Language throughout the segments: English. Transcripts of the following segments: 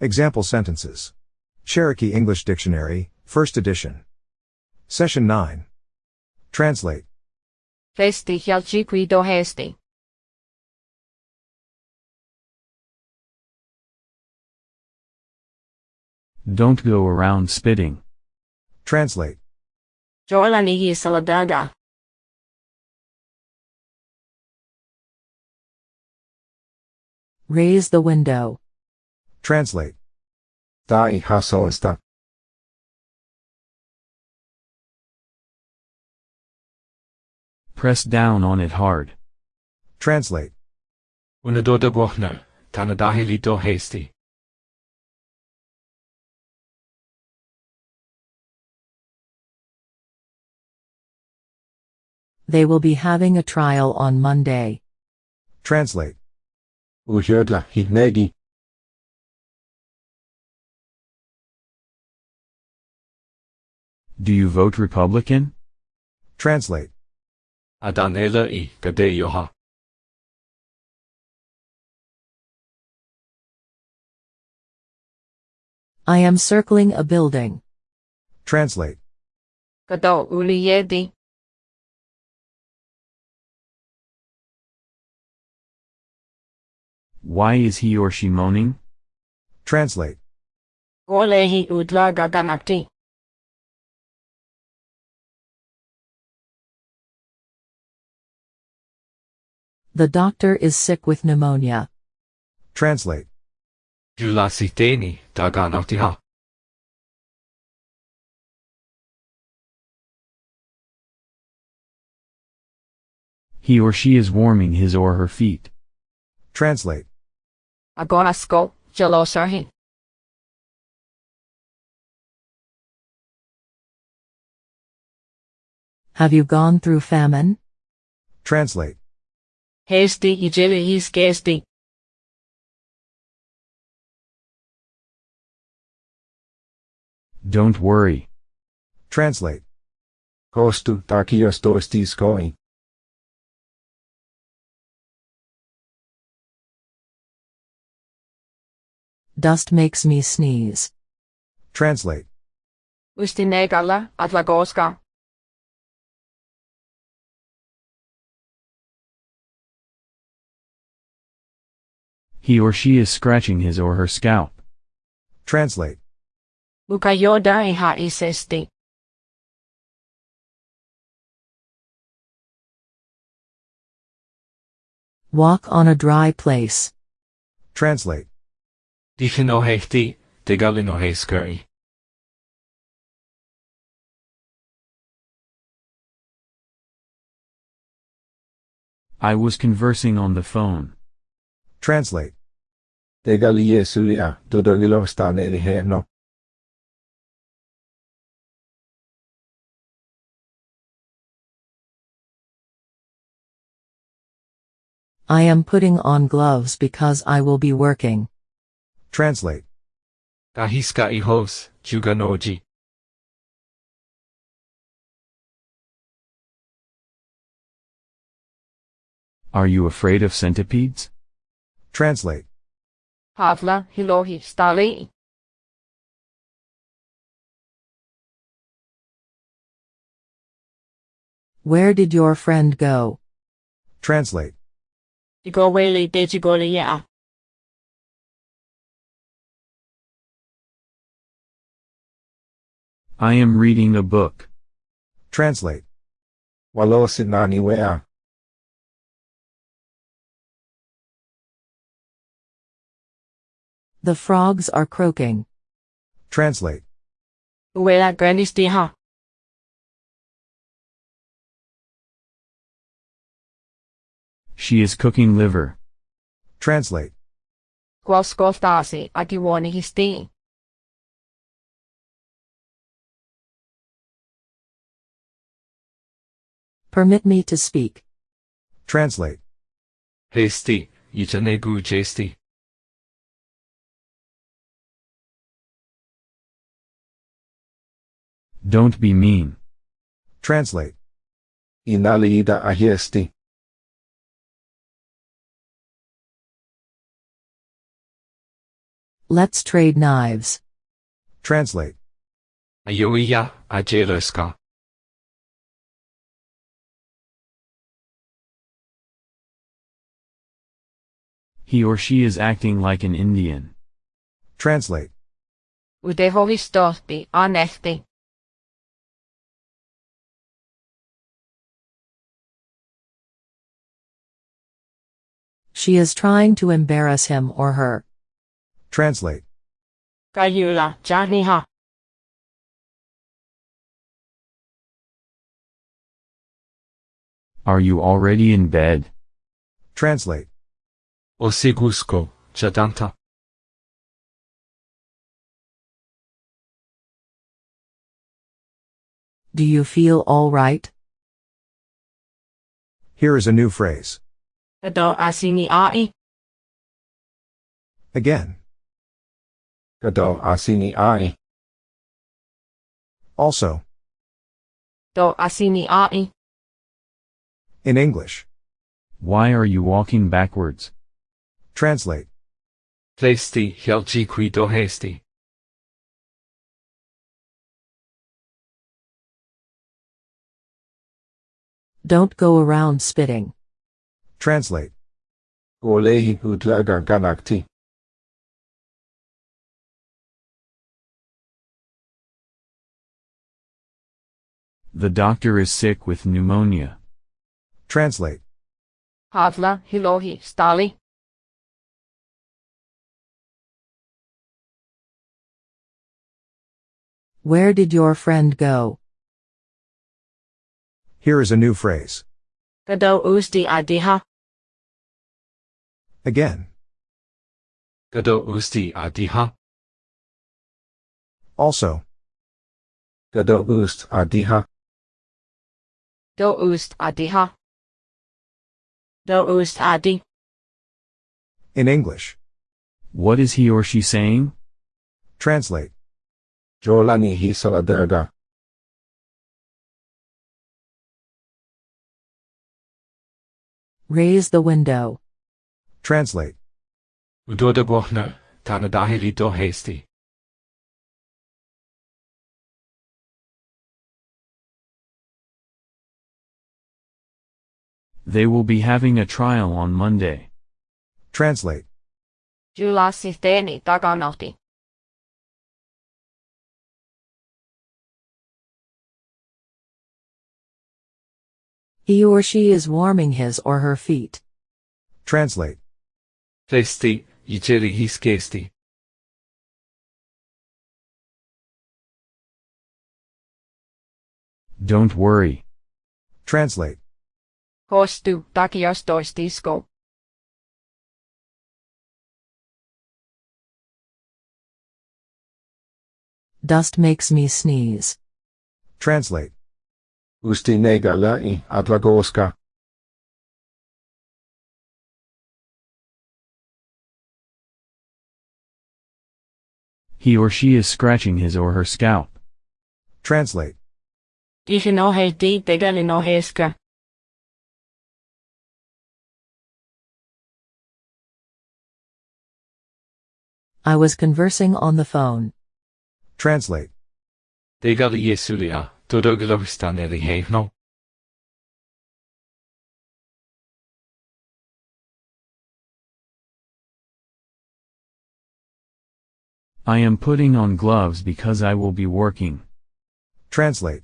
Example sentences. Cherokee English Dictionary, 1st edition. Session 9. Translate. Resti hjalchi qui do hesti. Don't go around spitting. Translate. Jola nigi saladaga. Raise the window. Translate. Ta i hasoista. Press down on it hard. Translate. Unadoda bohna, tanadahili do hasty. They will be having a trial on Monday. Translate. Uhyrdla hignegi. Do you vote Republican? Translate. Adanela i gadeyoha. I am circling a building. Translate. Kado uli yedi. Why is he or she moaning? Translate. Golehi udlaga The doctor is sick with pneumonia. Translate. Julasiteni daganotiha. He or she is warming his or her feet. Translate. Agonasko, jalosarhi. Have you gone through famine? Translate. Hesti ijeli his gesti. Don't worry. Translate. Kostu takios toistis koi. Dust makes me sneeze. Translate. Ustinegala, atlagoska. He or she is scratching his or her scalp. Translate. Mukayoda iha isesti. Walk on a dry place. Translate. Dichino hechti. I was conversing on the phone. Translate. Degali yesuia, dodolilo stane riheno. I am putting on gloves because I will be working. Translate. Dahiska ihos, juganoji. Are you afraid of centipedes? Translate. Havla hilohi stali. Where did your friend go? Translate. Igoweli dejigoli ya. I am reading a book. Translate. Walosinani The frogs are croaking. Translate. Uela granistiha. She is cooking liver. Translate. Quoskostasi akiwoni histi. Permit me to speak. Translate. Hesti, itanegu jesti. Don't be mean. Translate. Inaliida ahiesti. Let's trade knives. Translate. Ayuiya ajeluska. He or she is acting like an Indian. Translate. Utehohistohti anehti. She is trying to embarrass him or her. Translate. Kayula janiha. Are you already in bed? Translate. Osigusko, jadanta. Do you feel all right? Here is a new phrase. Kado asini ai. Again. Kado asini ai. Also. Do asini ai. In English. Why are you walking backwards? Translate. Plesti helji qui dohesti. Don't go around spitting. Translate. Golehi utlaga ganakti. The doctor is sick with pneumonia. Translate. Hadla hilohi stali. Where did your friend go? Here is a new phrase. Kado usti adiha. Again. Kado usti adiha. Also. Kado ust adiha. Do ust adiha. Do ust adi. In English. What is he or she saying? Translate. Jolani hisaladerga. Raise the window. Translate. Udoda bohna, tanadahili dohesti. They will be having a trial on Monday. Translate. Julasi teeni He or she is warming his or her feet. Translate. Plesti, yiceri hiskesti. Don't worry. Translate. Kostu takiastoistisko. Dust makes me sneeze. Translate. Usti nega lai adlagoska. He or she is scratching his or her scalp. Translate. I was conversing on the phone. Translate. Degali yesulia, todogelohistaneri hevno. I am putting on gloves because I will be working. Translate.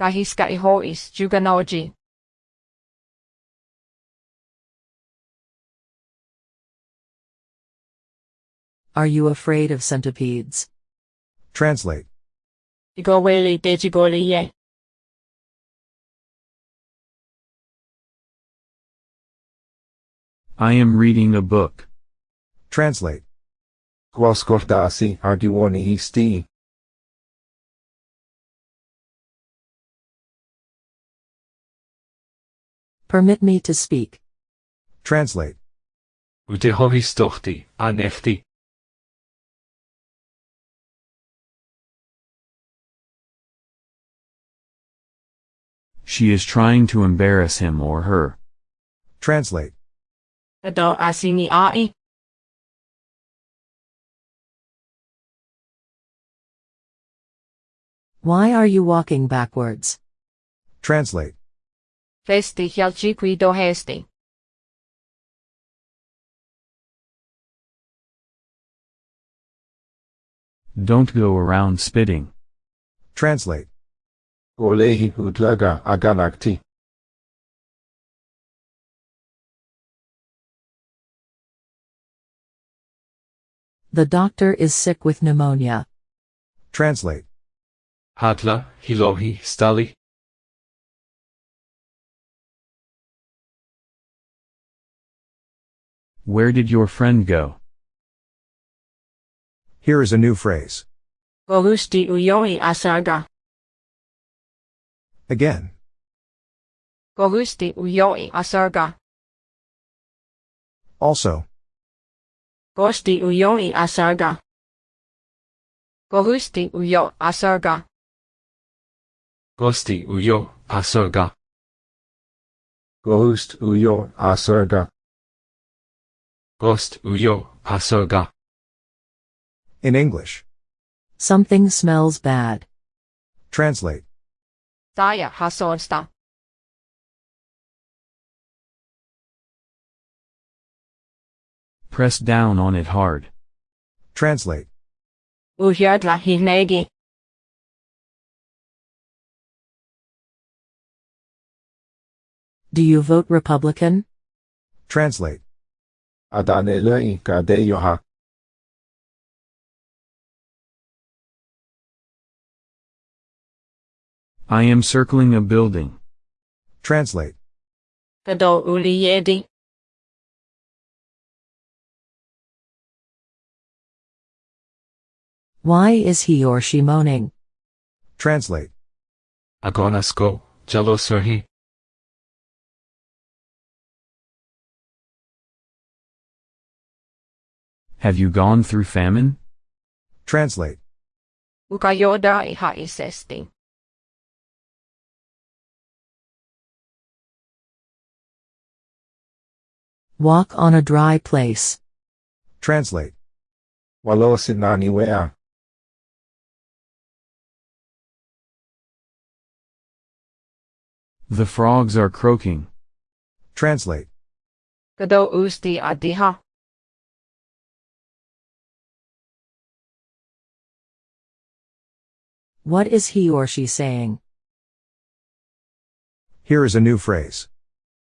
Kahiska ihois juganoji. Are you afraid of centipedes? Translate. Igoweli dejigoli ye. I am reading a book. Translate. Quascordasi ardiwoni histi. Permit me to speak. Translate. Utehohistohti, anefti. She is trying to embarrass him or her. Translate. Adult asini ai. Why are you walking backwards? Translate. Festi hialci qui dohesti. Don't go around spitting. Translate. Olehi utlaga aganakti. The doctor is sick with pneumonia. Translate. Hatla, hilohi, stali. Where did your friend go? Here is a new phrase. Gorusti ujoi asaga. Again. Gorusti ujoi asaga. Also. Gosti ujoi asaga. Gorusti ujo asaga. Gosti uyo, asurga. Ghost uyo, asurga. Ghost uyo, asurga. In English. Something smells bad. Translate. Daya hasonsta. Press down on it hard. Translate. Ujadla hinegi. Do you vote Republican? Translate. Adanelei kadeyoha. I am circling a building. Translate. Kado uliyedi. Why is he or she moaning? Translate. Agonasko, jalosurhi. Have you gone through famine? Translate. Ukajoda ihaisesti. Walk on a dry place. Translate. Walosinani wea. The frogs are croaking. Translate. Kado usti adiha. What is he or she saying? Here is a new phrase.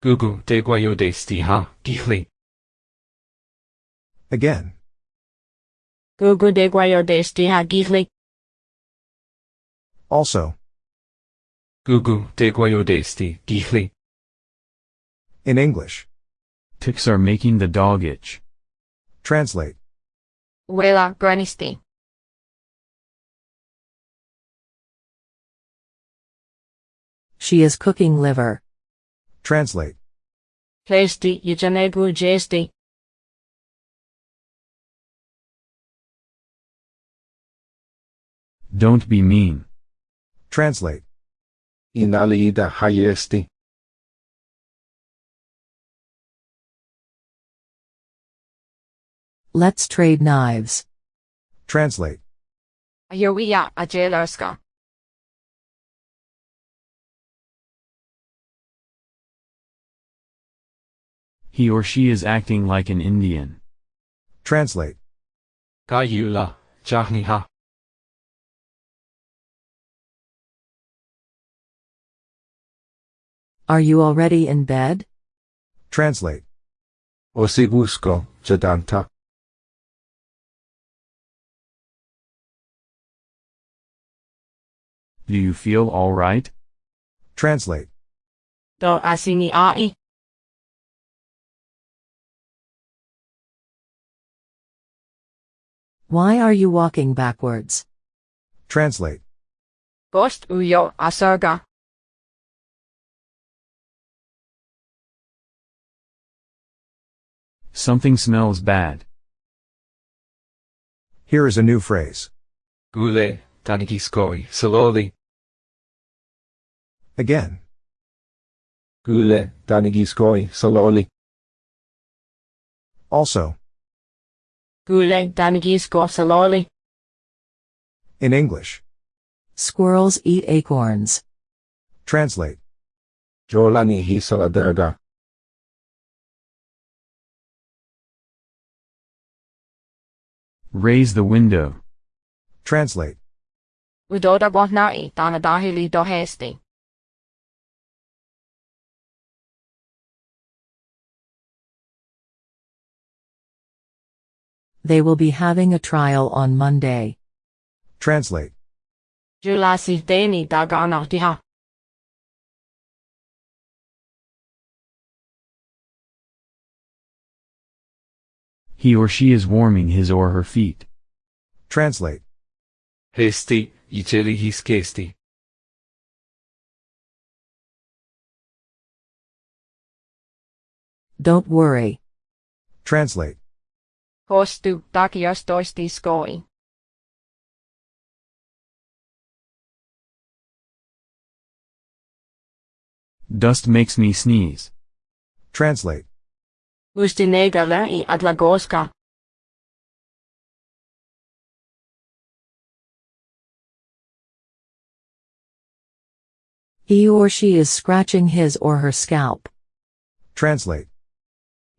Gugu de guayo de stiha, gihli. Again. Gugu de guayodesti hagihli. Also. Gugu de guayo de sti, gihli. In English. Ticks are making the dog itch. Translate. Wela granisti. She is cooking liver. Translate. Plesti yujanegu jesti. Don't be mean. Translate. Inaliida hayesti. Let's trade knives. Translate. Ayowiya ajelarska. He or she is acting like an Indian. Translate. Gayula, jahniha. Are you already in bed? Translate. Osibusko, jadanta. Do you feel alright? Translate. Do asini ai. Why are you walking backwards? Translate. Gost ujo asaga. Something smells bad. Here is a new phrase. Gule, danigiskoi, saloli. Again. Gule, danigiskoi, saloli. Also. Gule danigisko saloli. In English. Squirrels eat acorns. Translate. Jolani hiso adaga. Raise the window. Translate. Udoda Botnai Dana Dahili Dohesti. They will be having a trial on Monday. Translate. Julasi Dani Dagana He or she is warming his or her feet. Translate. Hesti, icheli his kesti. Don't worry. Translate. Kostu Dakios Doisti Skoi. Dust makes me sneeze. Translate. Ustinega Lai Adlagoska. He or she is scratching his or her scalp. Translate.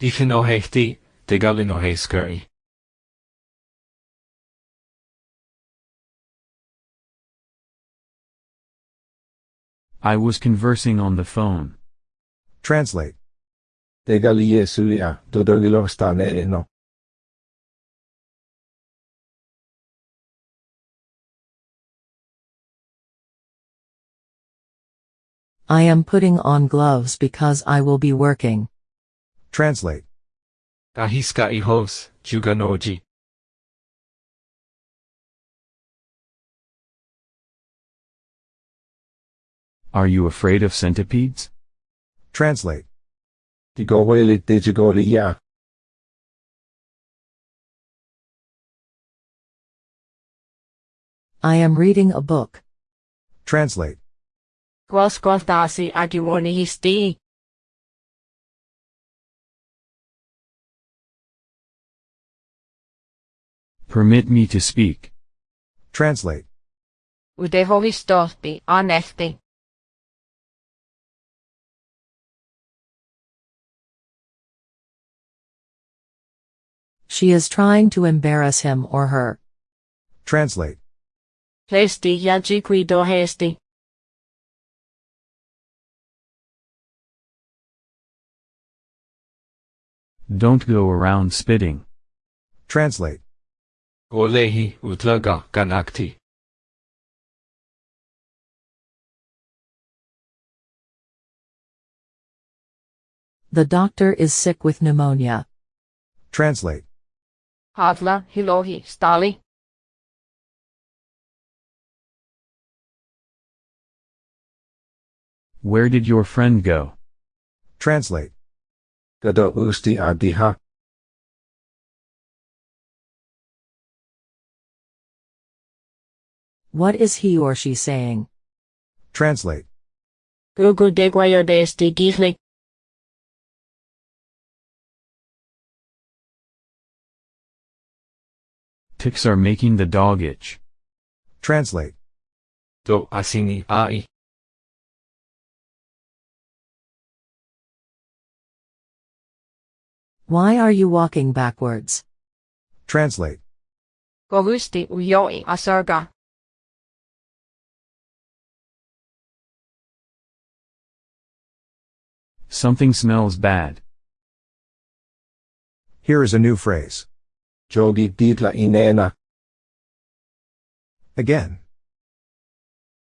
Difino hechti, degalino heskeri. I was conversing on the phone. Translate. Tegali Yesuya, dodogilo stane. I am putting on gloves because I will be working. Translate. Dahiska ihos, juganoji. Are you afraid of centipedes? Translate. Tigoweli digigoli ya. I am reading a book. Translate. Gwasgwathasi Agiwoni Permit me to speak. Translate. Udeho Histosti Anesti. She is trying to embarrass him or her. Translate. Plesti Yajikwi Dohesti. Don't go around spitting. Translate. Golehi utlaga ganakti. The doctor is sick with pneumonia. Translate. Hadla Hilohi Stali. Where did your friend go? Translate. Gado usti adiha. What is he or she saying? Translate. Gugu Degwayo Desti Gihli. Ticks are making the dog itch. Translate. Do asini ai. Why are you walking backwards? Translate. Gogusti Uyoi Asarga. Something smells bad. Here is a new phrase. Jogi ditla inena. Again.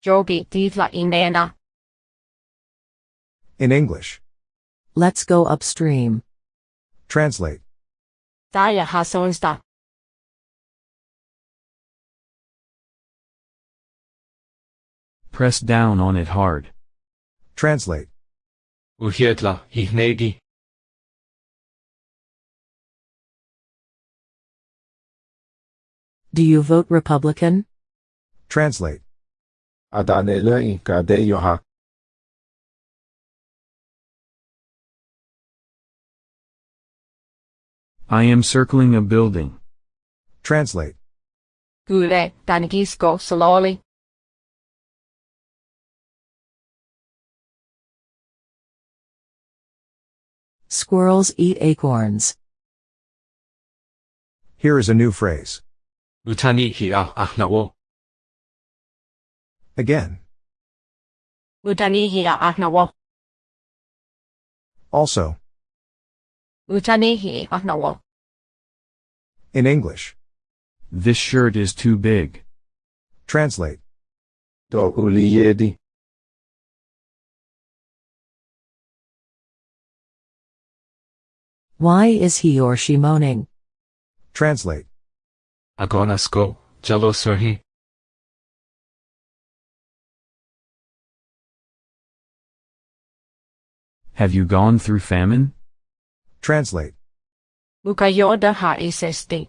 Jogi Divla Inena. In English. Let's go upstream. Translate. Daya Hasonsta. Press down on it hard. Translate. Uhietla hihnegi. Do you vote Republican? Translate. Adane lei kade yoha. I am circling a building. Translate. Gule Danigisko Saloli. Squirrels eat acorns. Here is a new phrase. Utani hi. Again. Utani hi. Also. Utani hi. In English. This shirt is too big. Translate. Do uliyedi. Why is he or she moaning? Translate. Agonasko. Jello surhi. Have you gone through famine? Translate. Mukayoda ha isesti.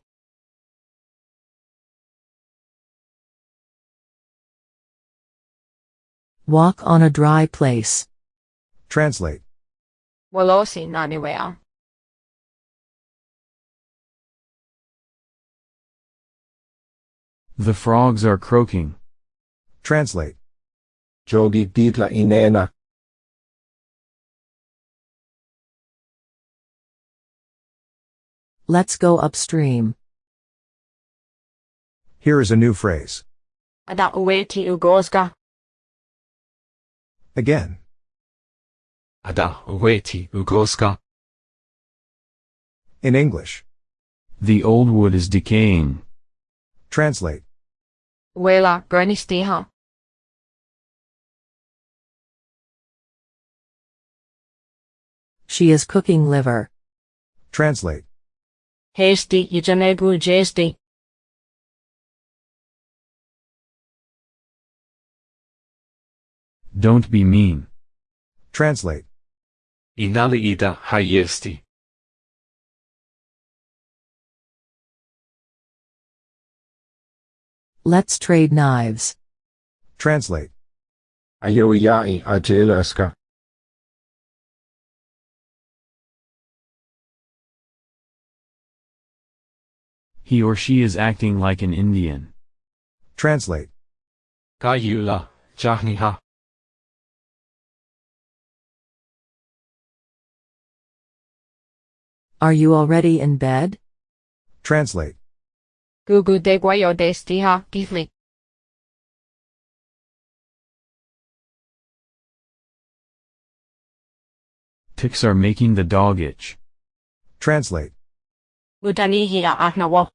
Walk on a dry place. Translate. Walosi naniwea. The frogs are croaking. Translate. Jogi ditla inena. Let's go upstream. Here is a new phrase. Ada uweti ugoska. Again. Ada uweti ugoska. In English. The old wood is decaying. Translate. Wela bernistiha. She is cooking liver. Translate. Hasty yujanegu jesti. Don't be mean. Translate. Inali ida hayesti. Let's trade knives. Translate. Ayoyai ajelaska. He or she is acting like an Indian. Translate. Kayula. Jahniha. Are you already in bed? Translate. Gugu degwayo destiha gifli. Ticks are making the dog itch. Translate. Utani ahnawo.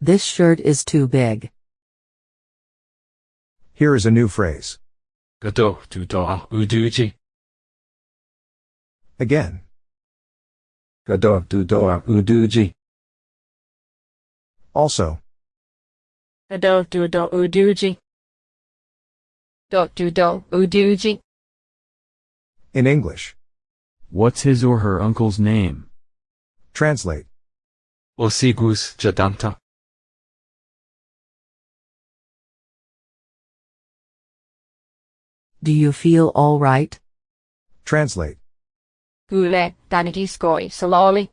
This shirt is too big. Here is a new phrase. Gado tudoa uduji. Again. Gado uduji. Also. Ado uduji. Do uduji. In English. What's his or her uncle's name? Translate. Osigus jadanta. Do you feel all right? Translate. Gule danigiskoi saloli.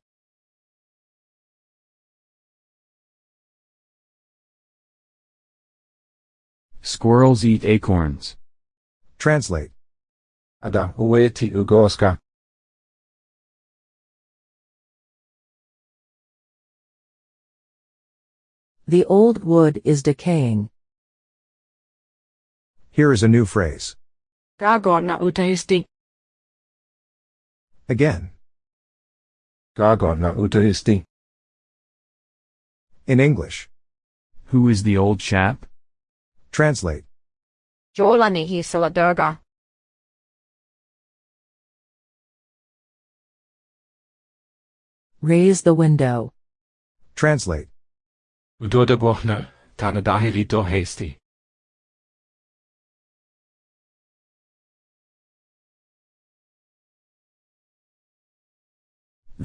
Squirrels eat acorns. Translate. Ada uweti ugoska. The old wood is decaying. Here is a new phrase. Gagona utahisti. Again. Gagona utaristi. In English. Who is the old chap? Translate. Jolani hi saladurga. Raise the window. Translate. Udoda bohna. Tanadahi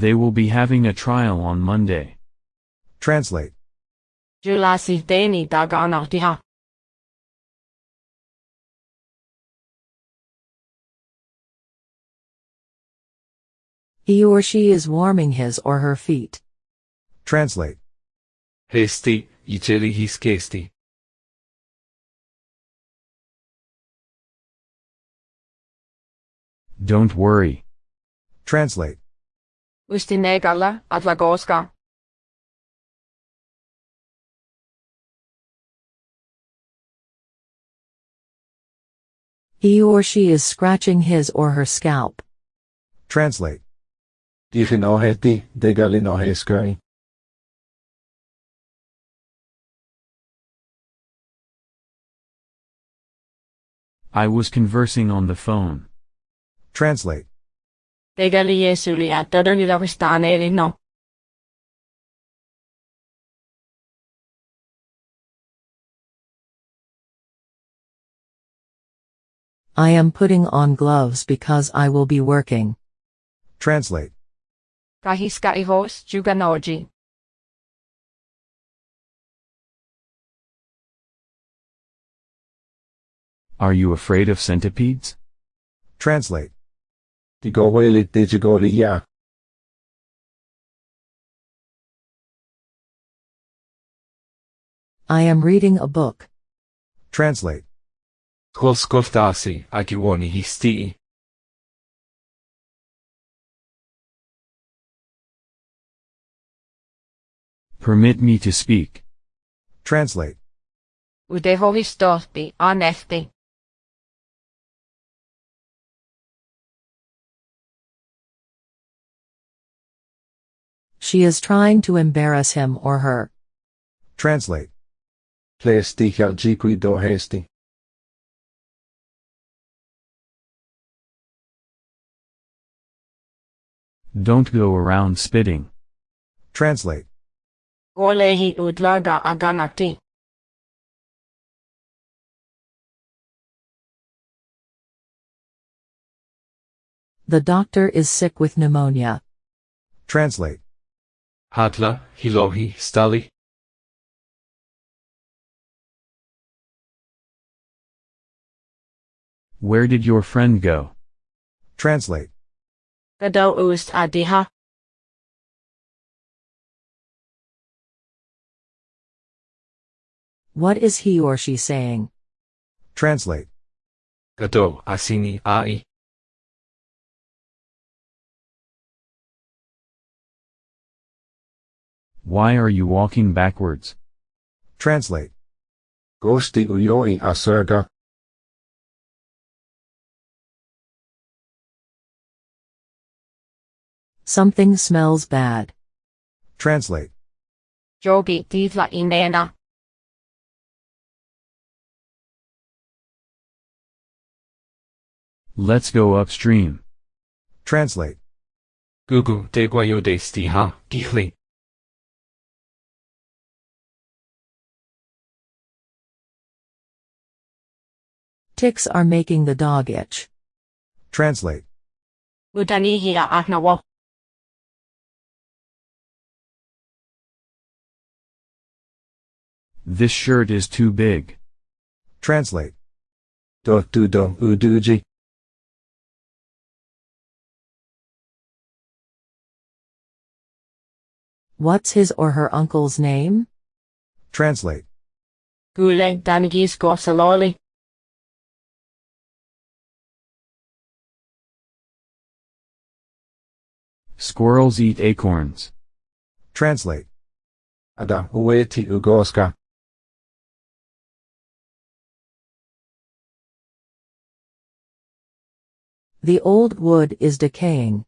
They will be having a trial on Monday. Translate. Julasi deni dagana diha. He or she is warming his or her feet. Translate. Hasty. Ichili hiskesti. Don't worry. Translate. Ustinegalla Adlagoska. He or she is scratching his or her scalp. Translate. De hinoheti. I was conversing on the phone. Translate. Tegeli Jesulia todella vastaaneli no. I am putting on gloves because I will be working. Translate. Kahiska ihos juganoji. Are you afraid of centipedes? Translate. De gohweli digigoli ya. I am reading a book. Translate. Skolskoftasi akiwoni histi. Permit me to speak. Translate. Udehohistohti anehti. She is trying to embarrass him or her. Translate. Plesti jiqui dohesti. Don't go around spitting. Translate. Golehi udlaga aganati. The doctor is sick with pneumonia. Translate. Hatla, hilohi, stali. Where did your friend go? Translate. Gado ust adiha. What is he or she saying? Translate. Gado asini ai. Why are you walking backwards? Translate. Gosti uyoi asurga. Something smells bad. Translate. Jogi tivla inena. Let's go upstream. Translate. Gugu de degwayo desti ha, gihli. Ticks are making the dog itch. Translate. Udanihia ahnawo. This shirt is too big. Translate. What's his or her uncle's name? Translate. Gule danigisko saloli. Squirrels eat acorns. Translate. Ada ueti ugoska. The old wood is decaying.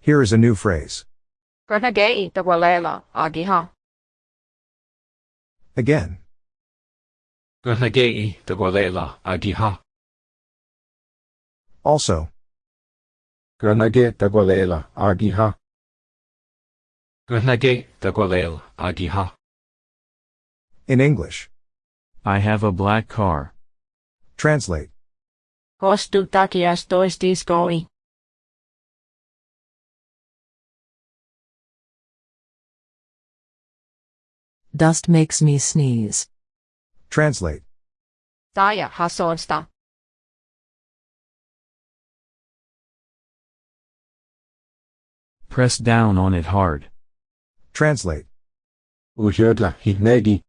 Here is a new phrase. Granagei tawalela agiha. Again. Granagei degwalela agiha. Also. Granage dagwalela agiha. Granagei degwalel agiha. In English. I have a black car. Translate. Kostu takias toistiskoi. Dust makes me sneeze. Translate. Taya hasonsta. Press down on it hard. Translate. Ujödla hinegi.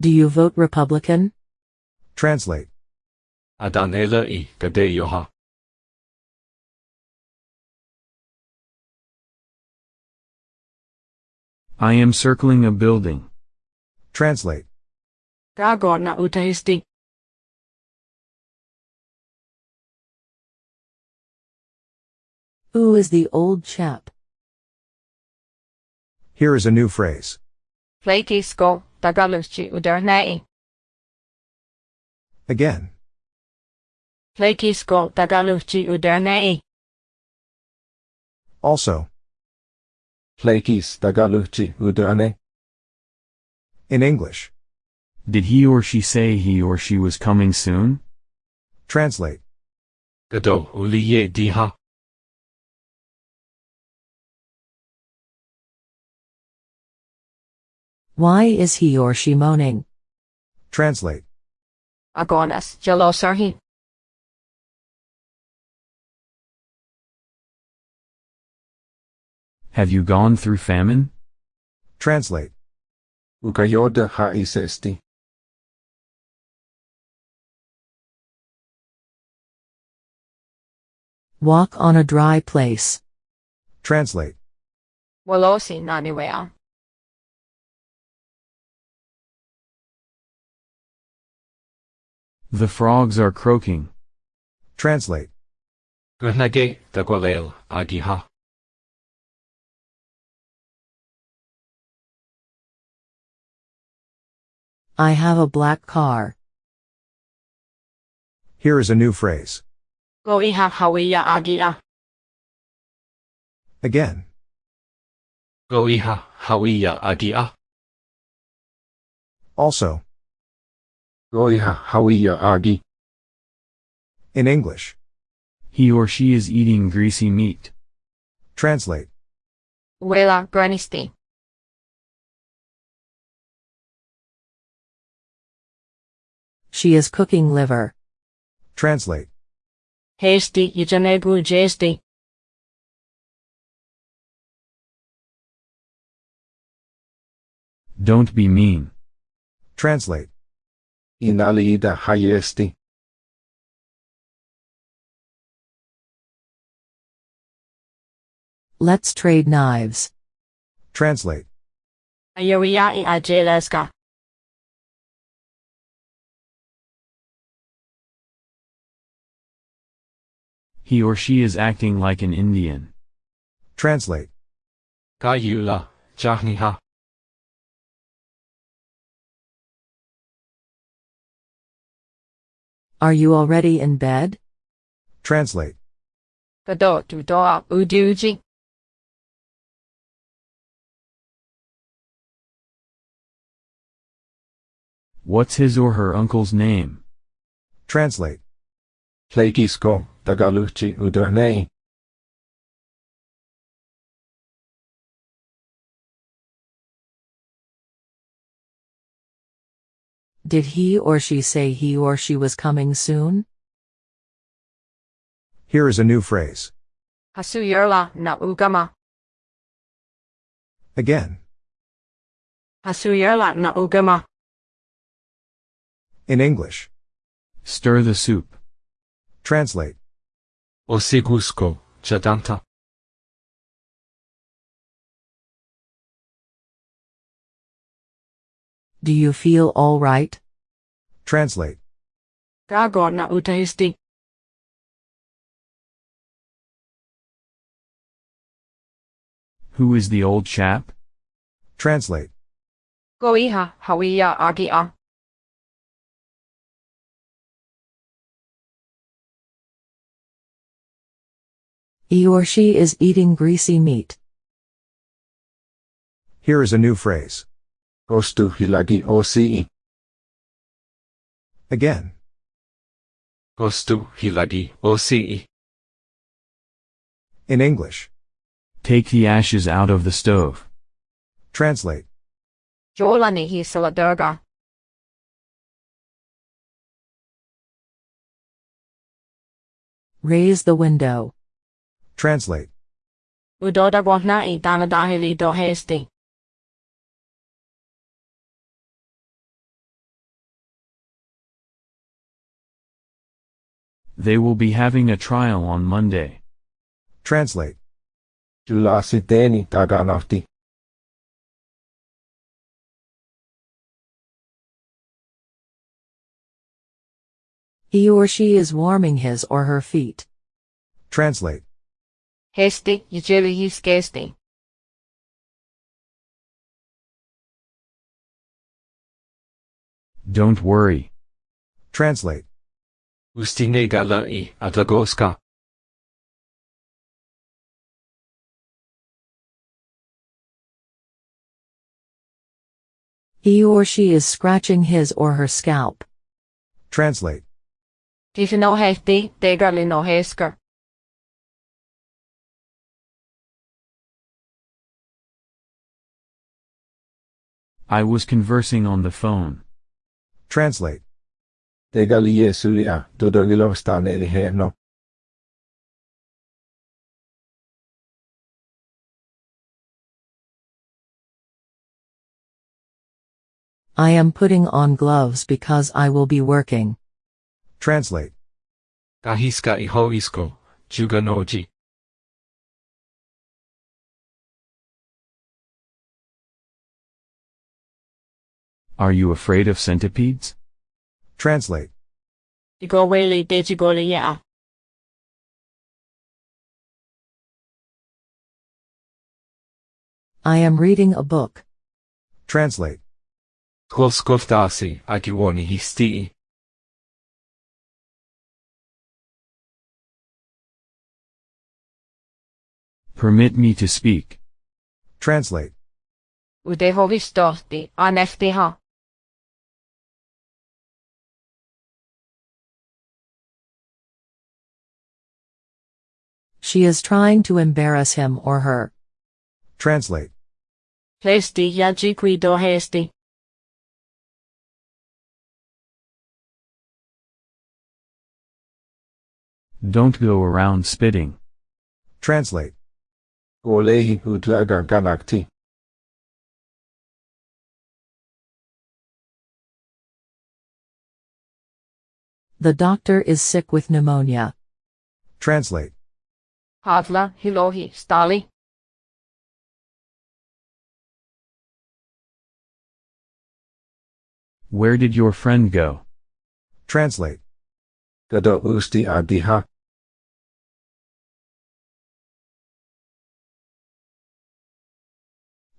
Do you vote Republican? Translate. Adanela i Gadeyoha. I am circling a building. Translate. Gago na Who is the old chap? Here is a new phrase. Flakisko tagaluchi udernei. Again. Flakisko tagaluchi udernei. Also. Flakis tagaluchi udrane. In English. Did he or she say he or she was coming soon? Translate. Gado uliye diha. Why is he or she moaning? Translate. Agonas jalosarhi. Have you gone through famine? Translate. Ukayoda ha isesti. Walk on a dry place. Translate. Walosi naniwea. The frogs are croaking. Translate. Grenage dagwalel agiha. I have a black car. Here is a new phrase. Go iha hawiya agia. Again. Go iha hawiya agia. Also. Goiha hawiya agi. In English. He or she is eating greasy meat. Translate. Wela granisti. She is cooking liver. Translate. Hasty yijanegu jesti. Don't be mean. Translate. Inalida hayesti. Let's trade knives. Translate. Ayawiya ajeleska. He or she is acting like an Indian. Translate. Gayula jahniha. Are you already in bed? Translate. Gado tu doa uduji. What's his or her uncle's name? Translate. Flakisko tagaluchi udrane. Did he or she say he or she was coming soon? Here is a new phrase. Hasuyerla na ugama. Again. Hasuyerla na ugama. In English. Stir the soup. Translate. Osigusko jadanta. Do you feel all right? Translate. Gago na utahisti. Who is the old chap? Translate. Go iha hawiya agia. He or she is eating greasy meat. Here is a new phrase. Kostu hilagi osi. Again. Gostu hilagi osi. In English. Take the ashes out of the stove. Translate. Jolani hi saladurga. Raise the window. Translate. Udoda gwana i danadahili do They will be having a trial on Monday. Translate. Julla siteni taganahti. He or she is warming his or her feet. Translate. Hesti, jijili hiskesti. Don't worry. Translate. Ustine gala i atagoska. He or she is scratching his or her scalp. Translate. Tifino hesti. I was conversing on the phone. Translate. Tegali Jesulia todogilostane heno. I am putting on gloves because I will be working. Translate. Kahiska i hoisko. Juganoji. Are you afraid of centipedes? Translate. Digoweli dejigoli ya. I am reading a book. Translate. Kolskoftasi akiwoni histii. Permit me to speak. Translate. Udehovistosti, anestiha. She is trying to embarrass him or her. Translate. Plesti yajiqui do hesti. Don't go around spitting. Translate. Olehi utlaga ganakti. The doctor is sick with pneumonia. Translate. Hadla, hilohi, stali. Where did your friend go? Translate. Gado usti adiha.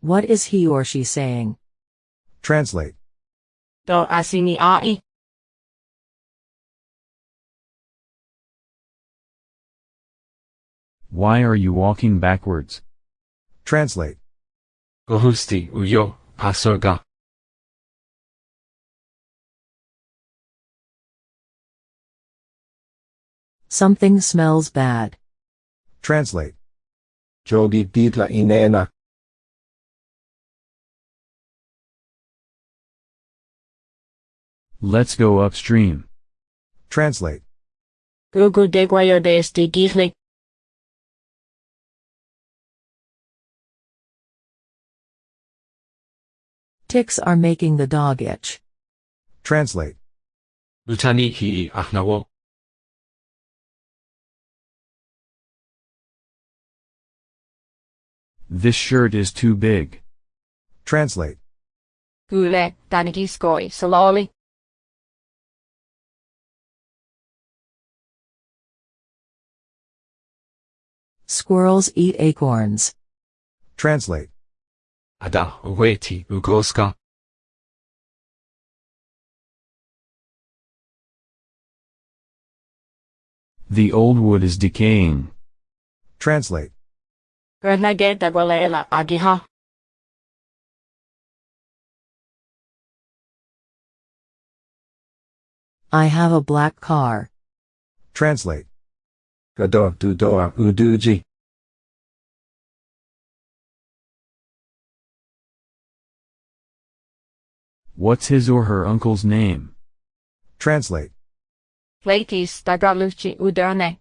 What is he or she saying? Translate. Do asini ai. Why are you walking backwards? Translate. Gohusti uyo. Pasoga. Something smells bad. Translate. Jogi ditla inena. Let's go upstream. Translate. Gugu degwayo desti Ticks are making the dog itch. Translate. Lutani hii ahnawo. This shirt is too big. Translate. Gule, danigiskoi, saloli. Squirrels eat acorns. Translate. Ada uweti ugoska. The old wood is decaying. Translate. Gernage degwalela agiha. I have a black car. Translate. Gado dudoa uduji. What's his or her uncle's name? Translate. Platis dagaluchi uderne.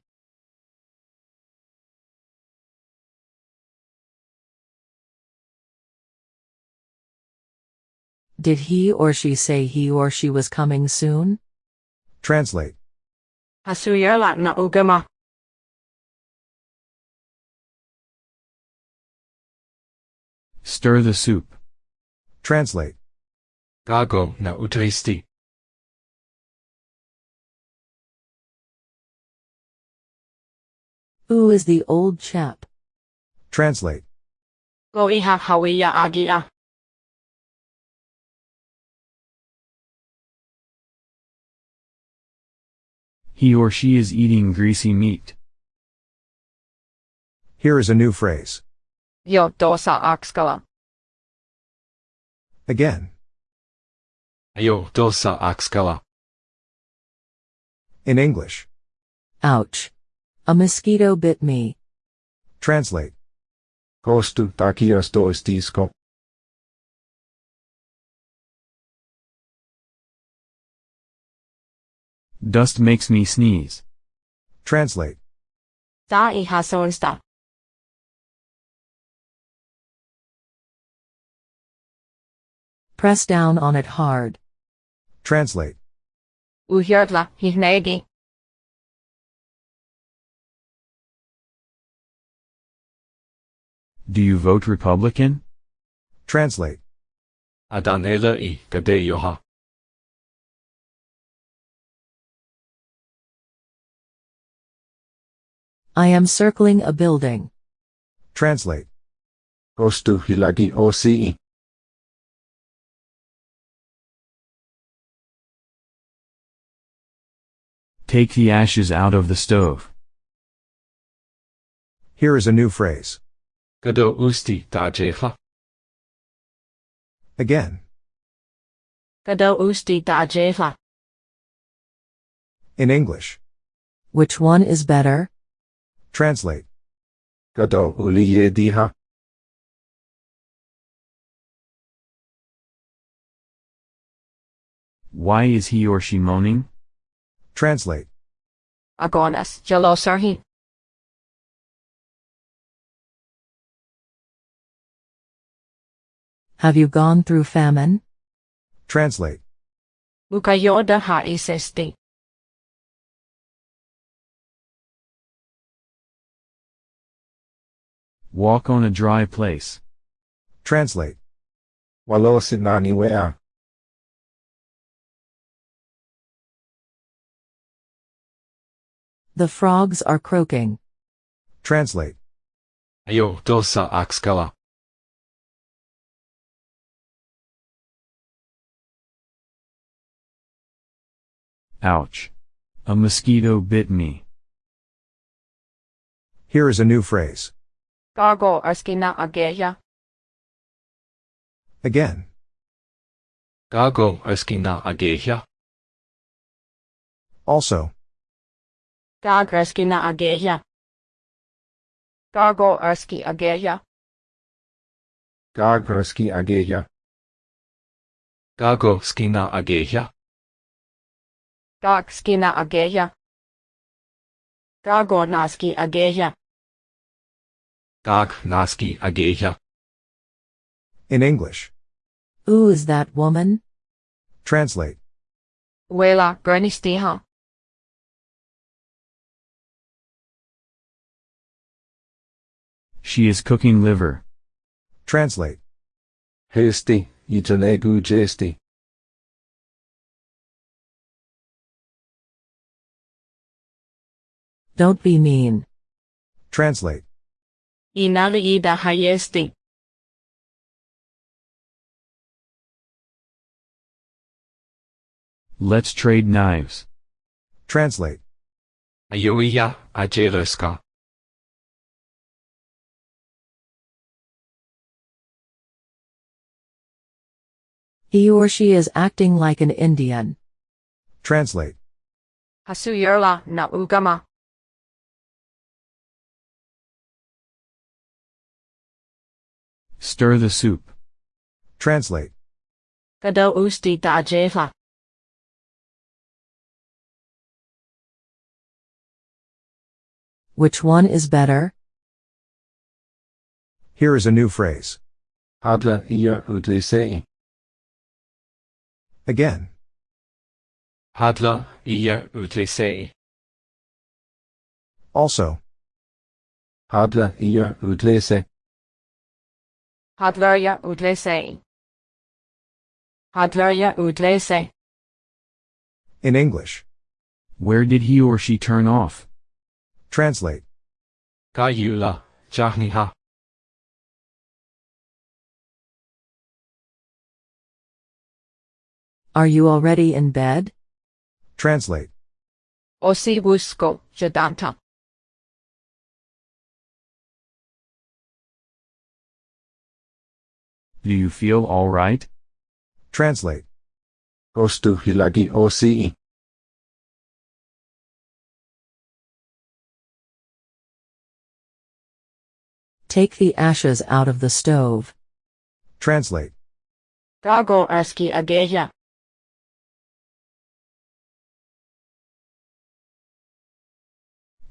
Did he or she say he or she was coming soon? Translate. Hasuyala na ugama. Stir the soup. Translate. Gago na utristi. Who is the old chap? Translate. Go iha hawiya agia. He or she is eating greasy meat. Here is a new phrase. Jo dosa akskala. Again. Ayo dosa akskala. In English. Ouch. A mosquito bit me. Translate. Kostu takias toistisko. Dust makes me sneeze. Translate. Da ihasoista. Press down on it hard. Translate. Uhjörtla hihnegi. Do you vote Republican? Translate. Adanela i gadeyoha. I am circling a building. Translate. Kostu hilagi Take the ashes out of the stove. Here is a new phrase. Gado usti dajeha. Again. Gado usti da jefla. In English. Which one is better? Translate. Gado uliye diha. Why is he or she moaning? Translate. Agonas jalosarhi. Have you gone through famine? Translate. Mukayoda ha isesti. Walk on a dry place. Translate. Walo The frogs are croaking. Translate. Ayo dosa akskala. Ouch. A mosquito bit me. Here is a new phrase. Gargo arskina ageya. Again. Gago eskina ageha. Also. Gagreskina ageya. Gargo arski ageya. Gagraski ageya. Gago skina ageha. Gag skina ageya. Gago naski ageya. Gag naski ageha. In English. Who is that woman? Translate. Wela bernistiha. She is cooking liver. Translate. Hesti, itanegu jesti. Don't be mean. Translate. Inali ida hayesti. Let's trade knives. Translate. Ayoiya ajereska. He or she is acting like an Indian. Translate. Hasuyerla na ugama. Stir the soup. Translate. Gado usti da jefla. Which one is better? Here is a new phrase. Hadla iya utlisei. Again. Hadla iya utlisei. Also. Hadla iya utlese. Hadlerja utlese. Hadlerja utlese. In English. Where did he or she turn off? Translate. 加要 Are you already in bed? Translate. Osi wusko, jadanta. Do you feel alright? Translate. Ostu hilagi osi. Take the ashes out of the stove. Translate. Dago aski ageja.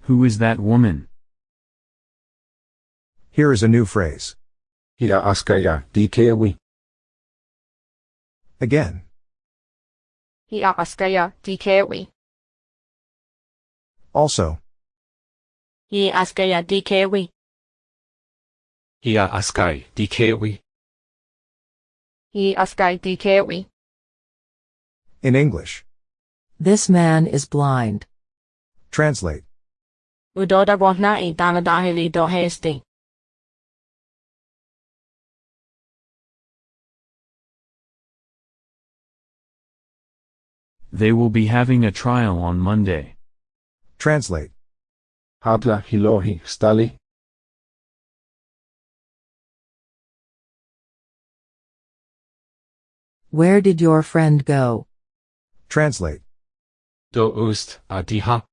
Who is that woman? Here is a new phrase. Hia askaya dikewi. Again. Hi askaya dikewi. Also. Hi askaya dikewi. Hia askai dikewi. Hi askai dikewi. In English. This man is blind. Translate. Udoda wahna i danadahili do. They will be having a trial on Monday. Translate. Hadla hilohi stali. Where did your friend go? Translate. Do ust adiha.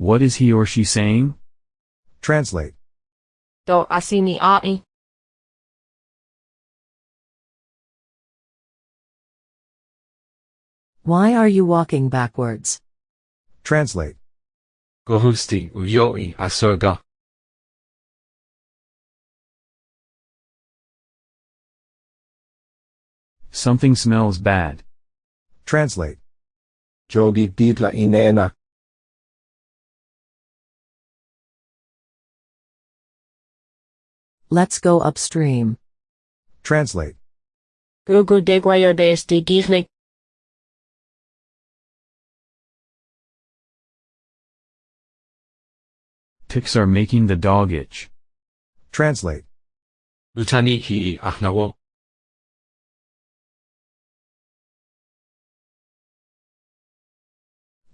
What is he or she saying? Translate. Do asini ai. Why are you walking backwards? Translate. Gohusti uyoi asurga. Something smells bad. Translate. Jogi didla inena. Let's go upstream. Translate. Google Gugu degwayo desti gihlik. Ticks are making the dog itch. Translate. Utani hi ahnawo.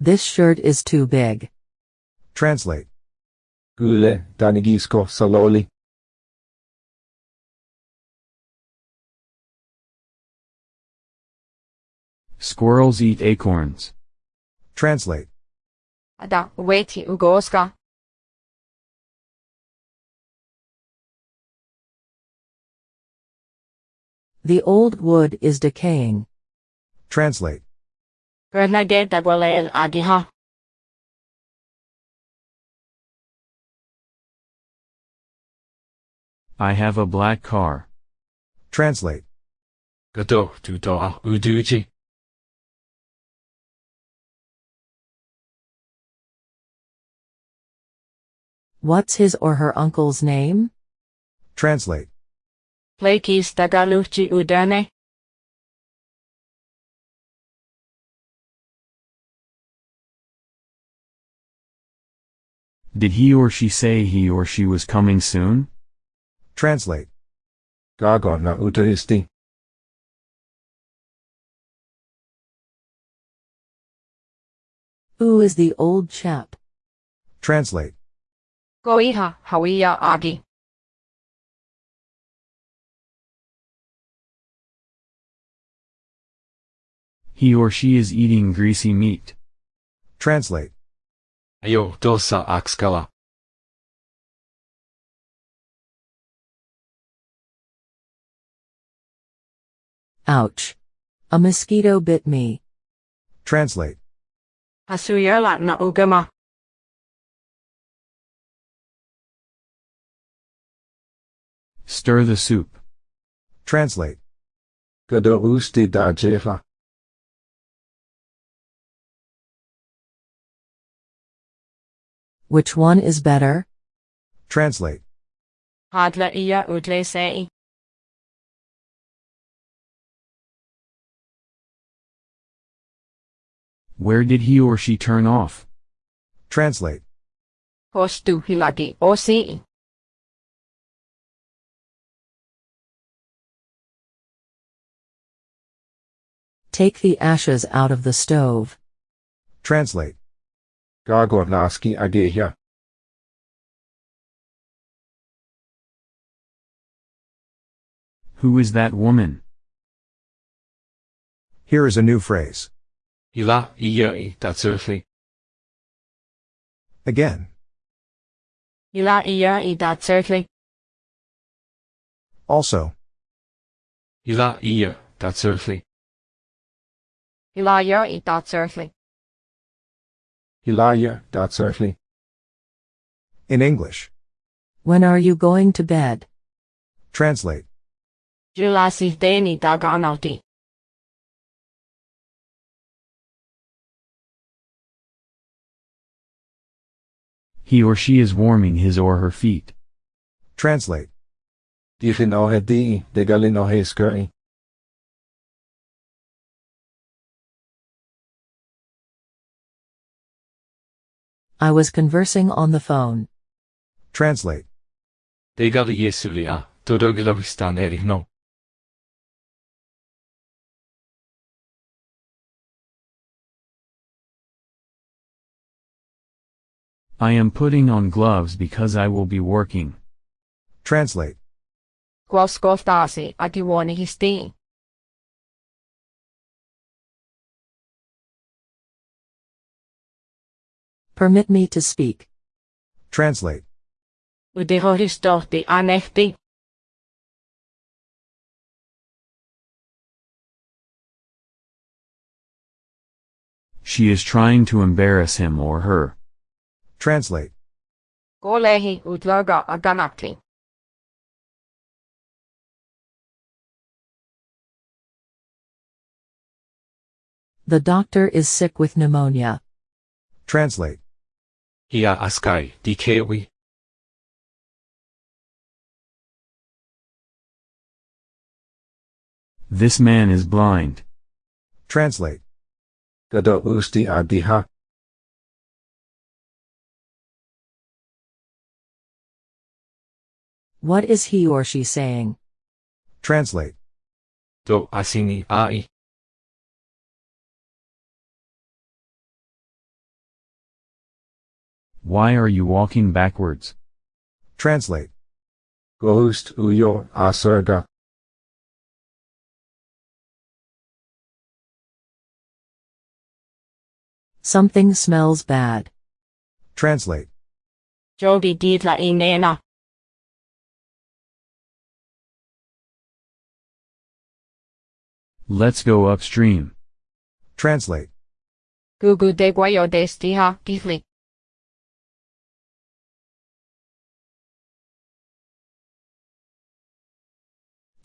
This shirt is too big. Translate. Gule danigisko saloli. Squirrels eat acorns. Translate. Ada weti ugoska. The old wood is decaying. Translate. Gernage dagwale el agiha. I have a black car. Translate. Gado tu do What's his or her uncle's name? Translate. Plekis dagaluchi udane. Did he or she say he or she was coming soon? Translate. Gago na utaisti. Who is the old chap? Translate. Goiha hawiya agi. He or she is eating greasy meat. Translate. Ayo dosa akskala. Ouch. A mosquito bit me. Translate. Hasuyerla na ugama. Stir the soup. Translate. Gădăuște dajeva. Which one is better? Translate. Hadlaia udlesei. Where did he or she turn off? Translate. Hostuhilagi osi. Take the ashes out of the stove. Translate. Gagor naski ageja. Who is that woman? Here is a new phrase. Ila iya i tatsurfli. Again. Ila iya i tatsurfli. Also. Ila iya tatsurfli. Ila iya i tatsurfli. Hilaya datsurfli. In English. When are you going to bed? Translate. Julasi deni daganauti. He or she is warming his or her feet. Translate. Dichin ohe di, de galin ohe skuri. I was conversing on the phone. Translate. Degal yesulia. Dodogilavistan erik no. I am putting on gloves because I will be working. Translate. Quoskostasi atiwoni histi. Permit me to speak. Translate. Udihoristorti anehti. She is trying to embarrass him or her. Translate. Kolehi utloga aganakti. The doctor is sick with pneumonia. Translate. Ia askai dikewi. This man is blind. Translate. Gado usti adiha. What is he or she saying? Translate. Do asini ai. Why are you walking backwards? Translate. Gohust uyo asurga. Something smells bad. Translate. Jogi ditla inena. Let's go upstream. Translate. Gugu de guayo destiha kifli.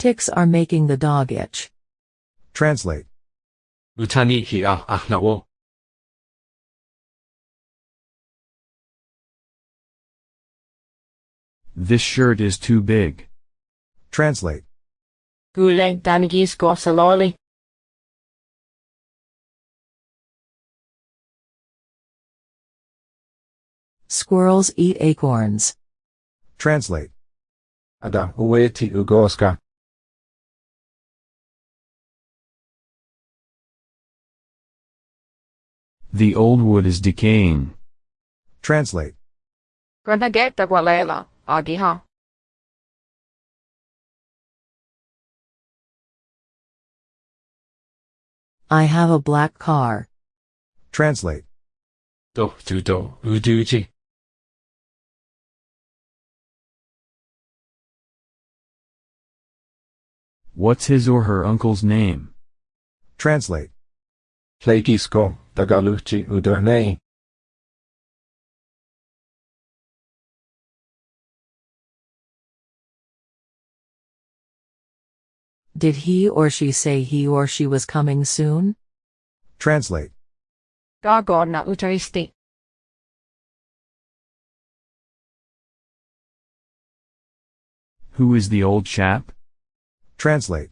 Ticks are making the dog itch. Translate. Utani hia ahnawo. This shirt is too big. Translate. Gule danigis gosaloli. Squirrels eat acorns. Translate. Ada ueti ugoska. The old wood is decaying. Translate. Granageta gualela. Agiha. I have a black car. Translate. Do tu do uduji. What's his or her uncle's name? Translate. Plegisko, Tagalogci Uderney. Did he or she say he or she was coming soon? Translate. Dagorna utaristi. Who is the old chap? Translate.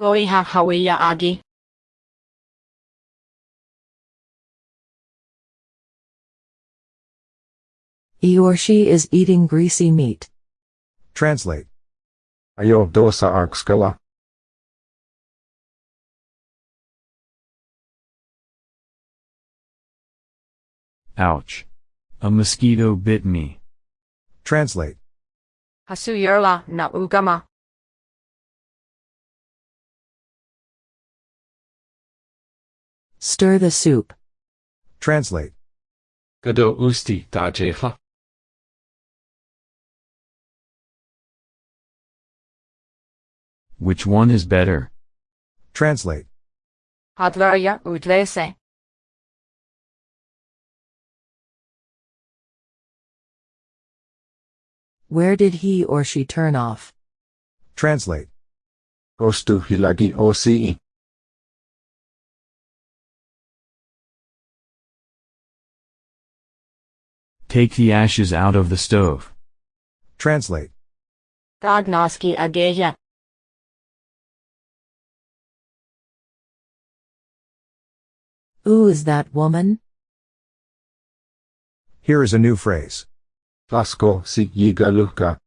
Oiha hawiya agi. He or she is eating greasy meat. Translate. Ayokdo sa arkskala. Ouch. A mosquito bit me. Translate. Hasuyerla na ugama. Stir the soup. Translate. Gado usti da Which one is better? Translate. Hadlerja udlese. Where did he or she turn off? Translate. Gostu hilagi osi. Take the ashes out of the stove. Translate. Dagnoski ageja. Who is that woman? Here is a new phrase. Flasko si yigaluka.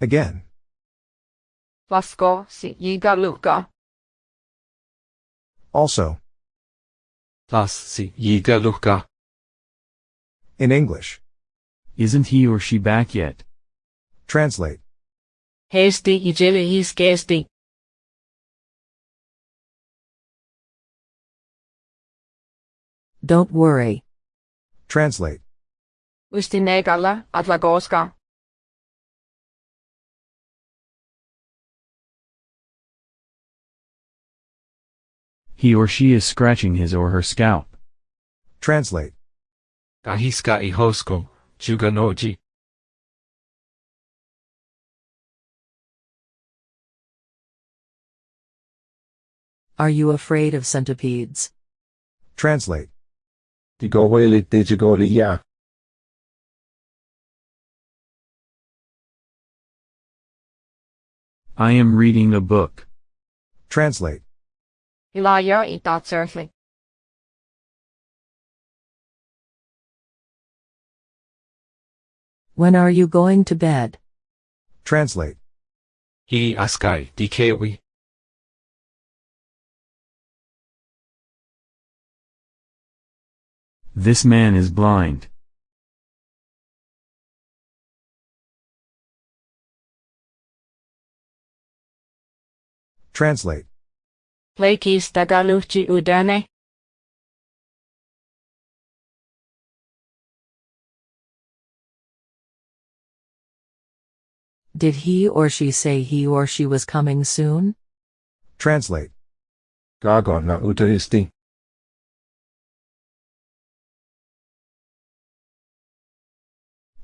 Again. Vasko si yigaluka. Also. Las si yigaluka. In English. Isn't he or she back yet? Translate. Hasty ijili his Don't worry. Translate. Ustinegala adlagoska. He or she is scratching his or her scalp. Translate. Gahiska ihosko. Juganoji. Are you afraid of centipedes? Translate. Digoweli digigoli ya. I am reading a book. Translate. Ilayer itatserli. When are you going to bed? Translate. Hi askai dikewi. This man is blind. Translate. Leikis tagaluchi udane. Did he or she say he or she was coming soon? Translate. Gago na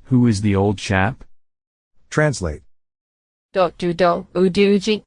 Who is the old chap? Translate. Do do do uduji.